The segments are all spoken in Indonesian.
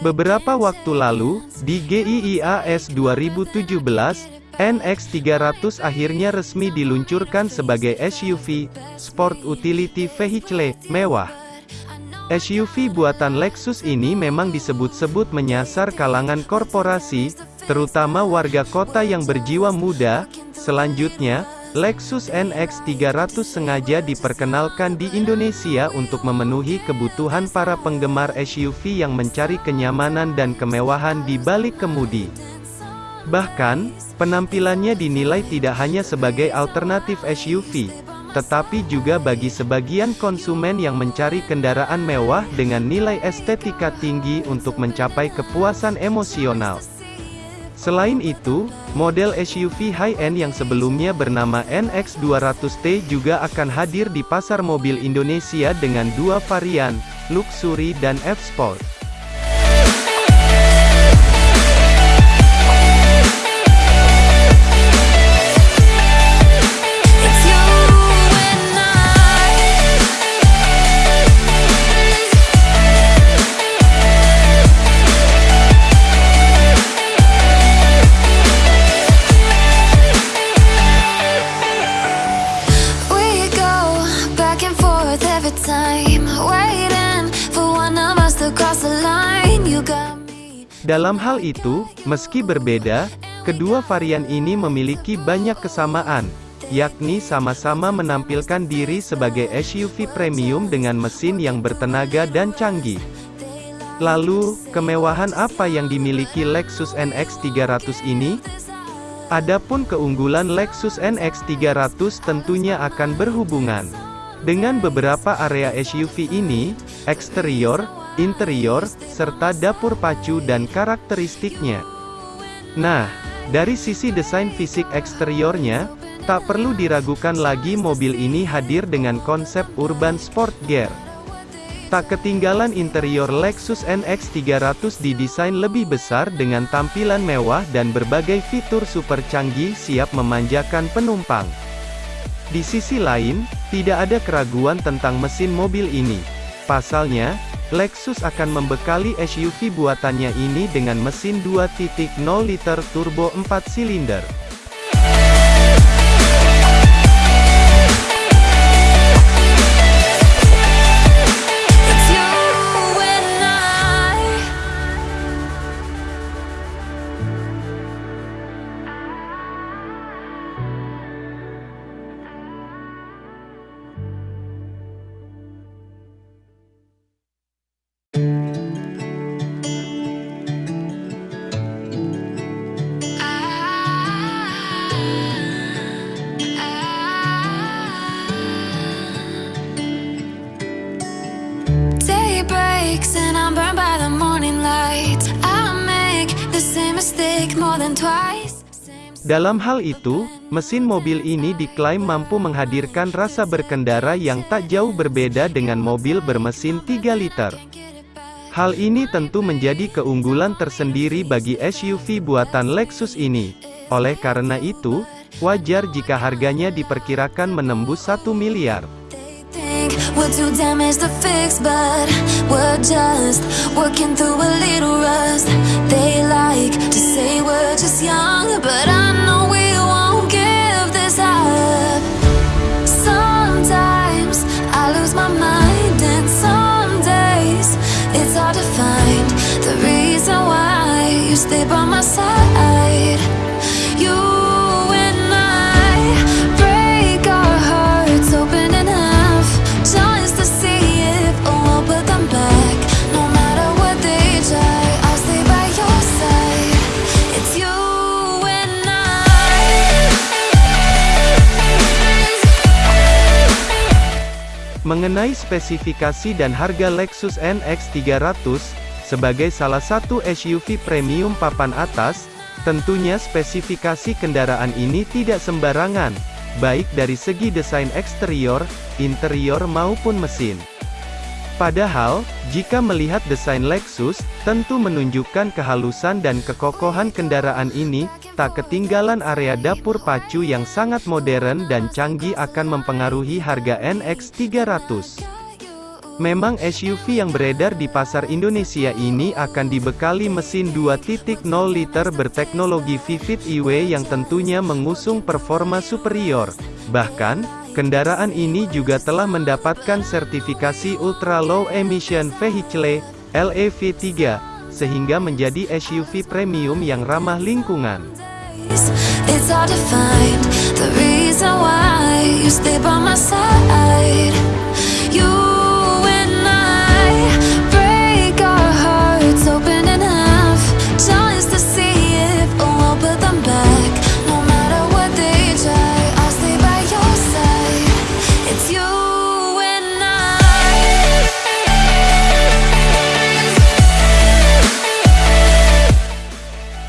Beberapa waktu lalu, di GIIAS 2017, NX300 akhirnya resmi diluncurkan sebagai SUV, Sport Utility Vehicle, mewah. SUV buatan Lexus ini memang disebut-sebut menyasar kalangan korporasi, terutama warga kota yang berjiwa muda. Selanjutnya, Lexus NX 300 sengaja diperkenalkan di Indonesia untuk memenuhi kebutuhan para penggemar SUV yang mencari kenyamanan dan kemewahan di balik kemudi. Bahkan, penampilannya dinilai tidak hanya sebagai alternatif SUV, tetapi juga bagi sebagian konsumen yang mencari kendaraan mewah dengan nilai estetika tinggi untuk mencapai kepuasan emosional. Selain itu, model SUV high-end yang sebelumnya bernama NX200T juga akan hadir di pasar mobil Indonesia dengan dua varian, Luxury dan F-Sport. Dalam hal itu, meski berbeda, kedua varian ini memiliki banyak kesamaan, yakni sama-sama menampilkan diri sebagai SUV premium dengan mesin yang bertenaga dan canggih. Lalu, kemewahan apa yang dimiliki Lexus NX 300 ini? Adapun keunggulan Lexus NX 300 tentunya akan berhubungan dengan beberapa area SUV ini, eksterior, interior, serta dapur pacu dan karakteristiknya. Nah, dari sisi desain fisik eksteriornya, tak perlu diragukan lagi mobil ini hadir dengan konsep urban sport gear. Tak ketinggalan interior Lexus NX 300 didesain lebih besar dengan tampilan mewah dan berbagai fitur super canggih siap memanjakan penumpang. Di sisi lain, tidak ada keraguan tentang mesin mobil ini. Pasalnya, Lexus akan membekali SUV buatannya ini dengan mesin 2.0 liter turbo 4 silinder. Dalam hal itu, mesin mobil ini diklaim mampu menghadirkan rasa berkendara yang tak jauh berbeda dengan mobil bermesin 3 liter. Hal ini tentu menjadi keunggulan tersendiri bagi SUV buatan Lexus ini. Oleh karena itu, wajar jika harganya diperkirakan menembus 1 miliar. Mengenai spesifikasi dan harga Lexus NX 300, sebagai salah satu SUV premium papan atas, tentunya spesifikasi kendaraan ini tidak sembarangan, baik dari segi desain eksterior, interior maupun mesin. Padahal, jika melihat desain Lexus, tentu menunjukkan kehalusan dan kekokohan kendaraan ini, tak ketinggalan area dapur pacu yang sangat modern dan canggih akan mempengaruhi harga NX 300. Memang SUV yang beredar di pasar Indonesia ini akan dibekali mesin 2.0 liter berteknologi Vivid EW yang tentunya mengusung performa superior. Bahkan, kendaraan ini juga telah mendapatkan sertifikasi Ultra Low Emission Vehicle, LEV3, sehingga menjadi SUV premium yang ramah lingkungan.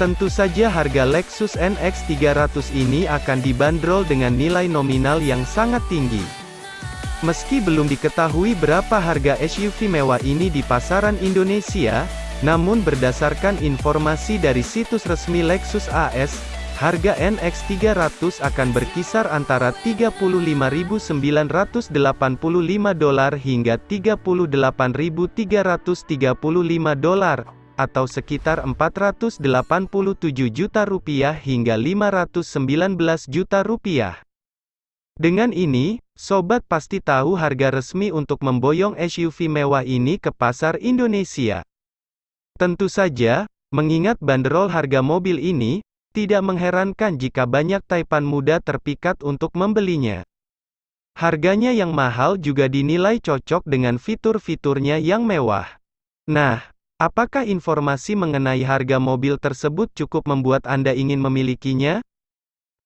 Tentu saja harga Lexus NX 300 ini akan dibanderol dengan nilai nominal yang sangat tinggi. Meski belum diketahui berapa harga SUV mewah ini di pasaran Indonesia, namun berdasarkan informasi dari situs resmi Lexus AS, harga NX 300 akan berkisar antara 35.985 dolar hingga 38.335 dolar atau sekitar 487 juta rupiah hingga 519 juta rupiah. Dengan ini, sobat pasti tahu harga resmi untuk memboyong SUV mewah ini ke pasar Indonesia. Tentu saja, mengingat banderol harga mobil ini, tidak mengherankan jika banyak taipan muda terpikat untuk membelinya. Harganya yang mahal juga dinilai cocok dengan fitur-fiturnya yang mewah. Nah, Apakah informasi mengenai harga mobil tersebut cukup membuat Anda ingin memilikinya?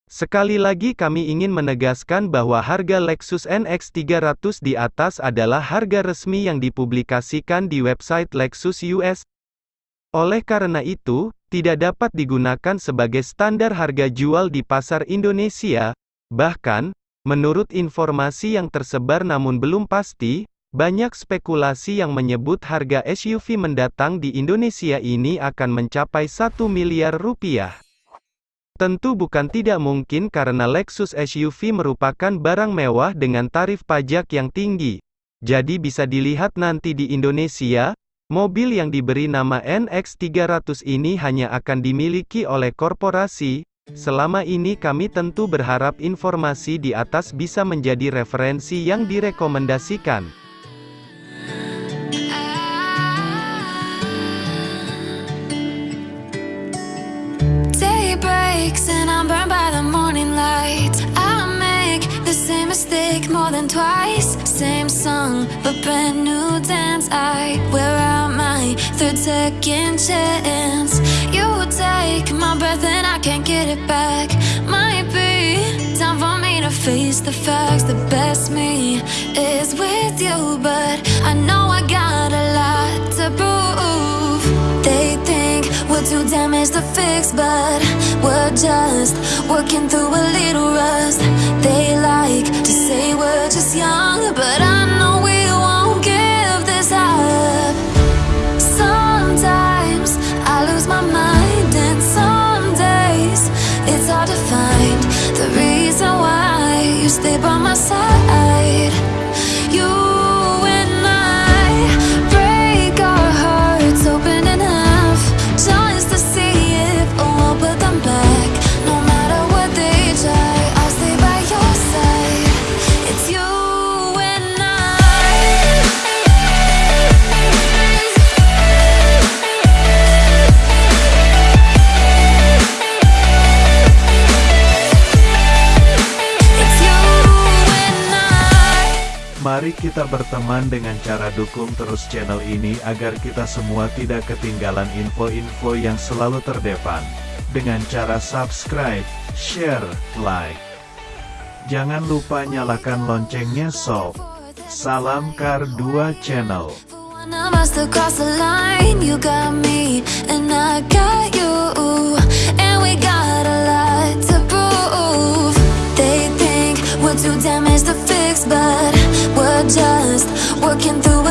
Sekali lagi kami ingin menegaskan bahwa harga Lexus NX 300 di atas adalah harga resmi yang dipublikasikan di website Lexus US. Oleh karena itu, tidak dapat digunakan sebagai standar harga jual di pasar Indonesia. Bahkan, menurut informasi yang tersebar namun belum pasti, banyak spekulasi yang menyebut harga SUV mendatang di Indonesia ini akan mencapai 1 miliar rupiah. Tentu bukan tidak mungkin karena Lexus SUV merupakan barang mewah dengan tarif pajak yang tinggi. Jadi bisa dilihat nanti di Indonesia, mobil yang diberi nama NX300 ini hanya akan dimiliki oleh korporasi. Selama ini kami tentu berharap informasi di atas bisa menjadi referensi yang direkomendasikan. And I'm burned by the morning light. I make the same mistake more than twice. Same song, but brand new dance. I wear out my third second chance. You take my breath and I can't get it back. Might be time for me to face the facts. The best me is with you But I know I got a lot to prove we're too damaged to fix But we're just working through a little rust. They like to say we're just young But I know we won't give this up. Sometimes I lose my mind And some days it's hard to find The reason why Mari kita berteman dengan cara dukung terus channel ini agar kita semua tidak ketinggalan info-info yang selalu terdepan. Dengan cara subscribe, share, like. Jangan lupa nyalakan loncengnya sob. Salam Kar 2 Channel. Working through